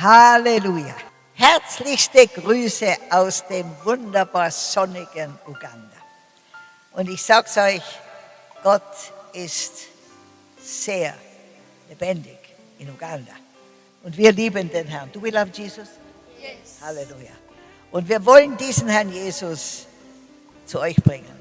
Halleluja. Herzlichste Grüße aus dem wunderbar sonnigen Uganda. Und ich sag's euch, Gott ist sehr lebendig in Uganda. Und wir lieben den Herrn. Do we love Jesus? Yes. Halleluja. Und wir wollen diesen Herrn Jesus zu euch bringen.